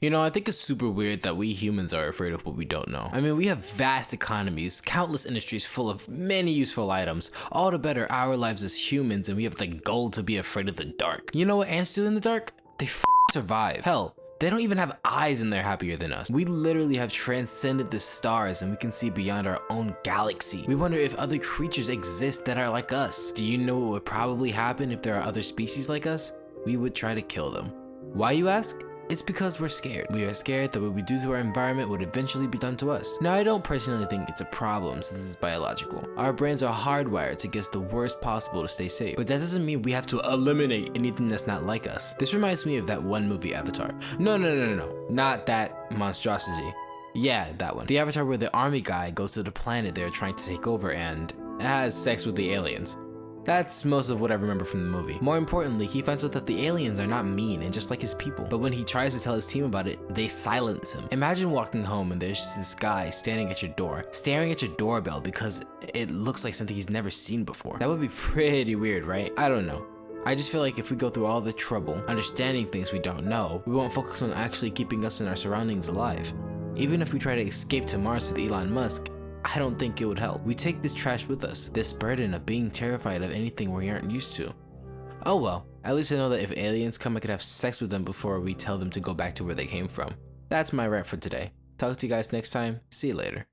You know, I think it's super weird that we humans are afraid of what we don't know. I mean, we have vast economies, countless industries full of many useful items, all to better our lives as humans, and we have the goal to be afraid of the dark. You know what ants do in the dark? They f survive. Hell, they don't even have eyes and they're happier than us. We literally have transcended the stars and we can see beyond our own galaxy. We wonder if other creatures exist that are like us. Do you know what would probably happen if there are other species like us? We would try to kill them. Why you ask? It's because we're scared. We are scared that what we do to our environment would eventually be done to us. Now, I don't personally think it's a problem since it's biological. Our brains are hardwired to guess the worst possible to stay safe, but that doesn't mean we have to eliminate anything that's not like us. This reminds me of that one movie, Avatar. No, no, no, no, no, not that monstrosity. Yeah, that one. The Avatar where the army guy goes to the planet they're trying to take over and has sex with the aliens. That's most of what I remember from the movie. More importantly, he finds out that the aliens are not mean and just like his people. But when he tries to tell his team about it, they silence him. Imagine walking home and there's this guy standing at your door, staring at your doorbell because it looks like something he's never seen before. That would be pretty weird, right? I don't know. I just feel like if we go through all the trouble understanding things we don't know, we won't focus on actually keeping us and our surroundings alive. Even if we try to escape to Mars with Elon Musk, I don't think it would help. We take this trash with us, this burden of being terrified of anything we aren't used to. Oh well, at least I know that if aliens come I could have sex with them before we tell them to go back to where they came from. That's my rant for today. Talk to you guys next time, see you later.